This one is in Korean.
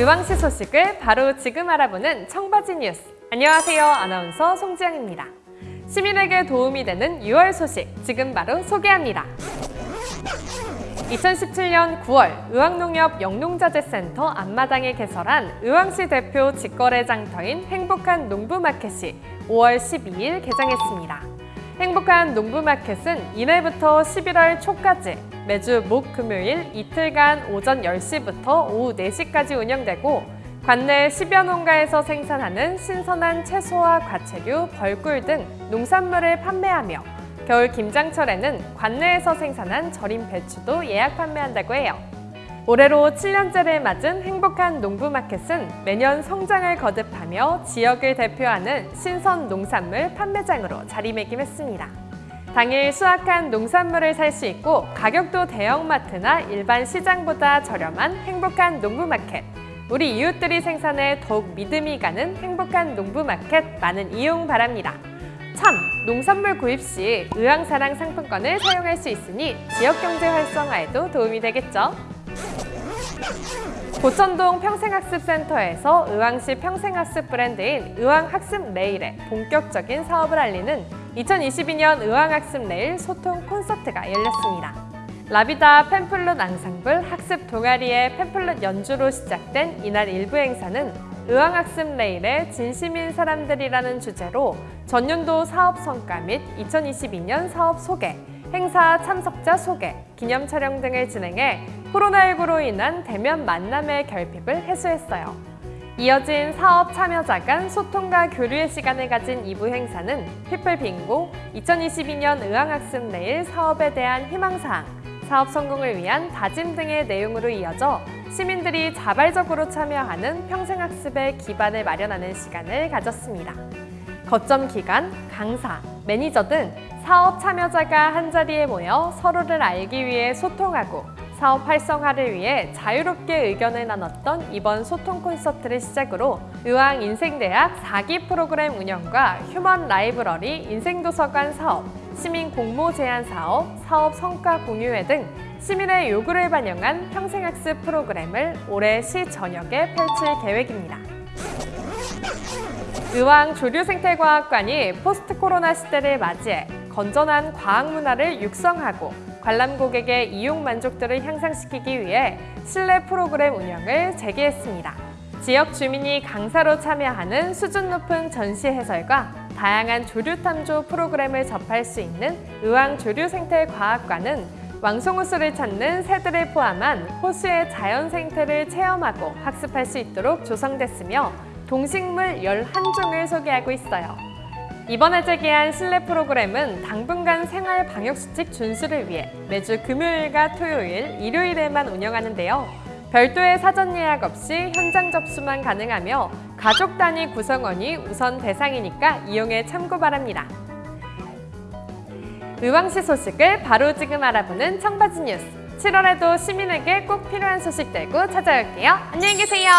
의왕시 소식을 바로 지금 알아보는 청바지 뉴스. 안녕하세요. 아나운서 송지영입니다. 시민에게 도움이 되는 6월 소식 지금 바로 소개합니다. 2017년 9월 의왕농협 영농자재센터 앞마당에 개설한 의왕시 대표 직거래 장터인 행복한 농부마켓이 5월 12일 개장했습니다. 행복한 농부마켓은 이날부터 11월 초까지 매주 목, 금요일 이틀간 오전 10시부터 오후 4시까지 운영되고 관내 10여 농가에서 생산하는 신선한 채소와 과채류, 벌꿀 등 농산물을 판매하며 겨울 김장철에는 관내에서 생산한 절임 배추도 예약 판매한다고 해요. 올해로 7년째를 맞은 행복한 농부마켓은 매년 성장을 거듭하며 지역을 대표하는 신선 농산물 판매장으로 자리매김했습니다. 당일 수확한 농산물을 살 수 있고 가격도 대형마트나 일반 시장보다 저렴한 행복한 농부마켓. 우리 이웃들이 생산해 더욱 믿음이 가는 행복한 농부마켓 많은 이용 바랍니다. 참! 농산물 구입 시 의왕사랑 상품권을 사용할 수 있으니 지역경제 활성화에도 도움이 되겠죠? 고천동 평생학습센터에서 의왕시 평생학습 브랜드인 의왕학습 레일의 본격적인 사업을 알리는 2022년 의왕학습 레일 소통 콘서트가 열렸습니다. 라비다 팬플룻 앙상블 학습 동아리의 팬플룻 연주로 시작된 이날 일부 행사는 의왕학습 레일에 진심인 사람들이라는 주제로 전년도 사업 성과 및 2022년 사업 소개, 행사 참석자 소개, 기념 촬영 등을 진행해 코로나19로 인한 대면 만남의 결핍을 해소했어요. 이어진 사업 참여자 간 소통과 교류의 시간을 가진 2부 행사는 people 빙고, 2022년 의왕학습 내일 사업에 대한 희망사항, 사업 성공을 위한 다짐 등의 내용으로 이어져 시민들이 자발적으로 참여하는 평생학습의 기반을 마련하는 시간을 가졌습니다. 거점 기관, 강사, 매니저 등 사업 참여자가 한자리에 모여 서로를 알기 위해 소통하고 사업 활성화를 위해 자유롭게 의견을 나눴던 이번 소통 콘서트를 시작으로 의왕 인생대학 4기 프로그램 운영과 human library 인생도서관 사업, 시민 공모 제안 사업, 사업 성과 공유회 등 시민의 요구를 반영한 평생학습 프로그램을 올해 시 전역에 펼칠 계획입니다. 의왕 조류생태과학관이 포스트 코로나 시대를 맞이해 건전한 과학 문화를 육성하고 관람 고객의 이용 만족도를 향상시키기 위해 실내 프로그램 운영을 재개했습니다. 지역 주민이 강사로 참여하는 수준 높은 전시 해설과 다양한 조류 탐조 프로그램을 접할 수 있는 의왕 조류생태과학관은 왕송호수를 찾는 새들을 포함한 호수의 자연 생태를 체험하고 학습할 수 있도록 조성됐으며 동식물 11종을 소개하고 있어요. 이번에 재개한 실내 프로그램은 당분간 생활 방역수칙 준수를 위해 매주 금요일과 토요일, 일요일에만 운영하는데요. 별도의 사전 예약 없이 현장 접수만 가능하며 가족 단위 구성원이 우선 대상이니까 이용에 참고 바랍니다. 의왕시 소식을 바로 지금 알아보는 청바지 뉴스. 7월에도 시민에게 꼭 필요한 소식 들고 찾아올게요. 안녕히 계세요.